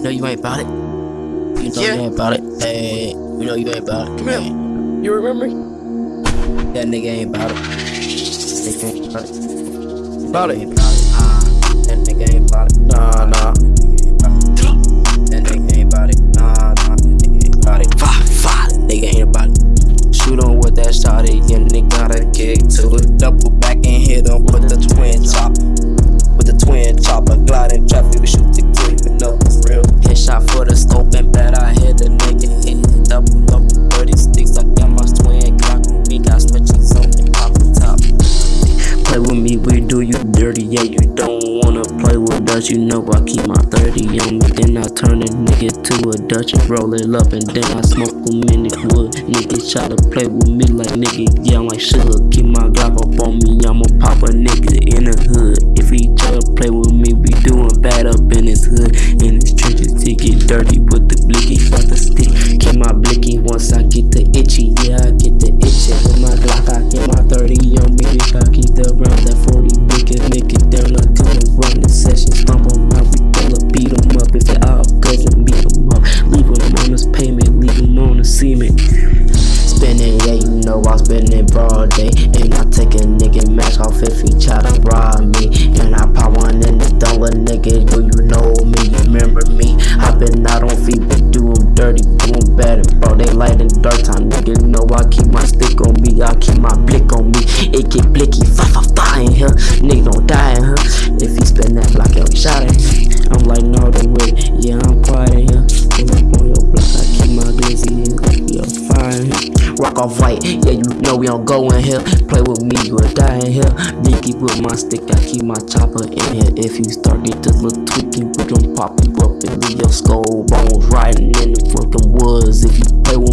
You know you ain't about it. You know Yeah. you ain't about it. Hey, you know you ain't about it. Come here. You remember me? That nigga ain't about it. Nigga ain't about it. About it. ain't about it. Ah, that nigga ain't about it. Nah, nah. That nigga ain't about it. Nah, nah, that nigga ain't about it. Fah, fah, that nigga ain't about it. Shoot on with that shot again, nigga got a kick to it. Double back and hit him with the twin chop. Yeah, you don't wanna play with us. You know I keep my 30 on me. Then I turn a nigga to a Dutch and roll it up. And then I smoke a minute wood. Nigga try to play with me like nigga. Yeah, I'm like sugar. Keep my Glock up on me. I'ma pop a nigga in the hood. If he try to play with me, we doing bad up in his hood. In his trenches, he get dirty with the blicky. Got the stick. You know broad day. And I take a nigga match off if he try to rob me. And I pop one in the dollar nigga, do you know me? Remember me? i been out on feet, but do 'em dirty, do 'em better. Bro, they light in dark time, nigga. Know I keep my stick on me, I keep my blick on me. It get blicky, fa fa fa in here. Nigga don't die in here. If he spin that block, yo, he shot it. Rock off white, yeah, you know we don't go in here. Play with me, you will die in here. Me keep with my stick, I keep my chopper in here. If you start get this little tweaking, we gon' pop you up and leave your skull bones riding in the fucking woods. If you play with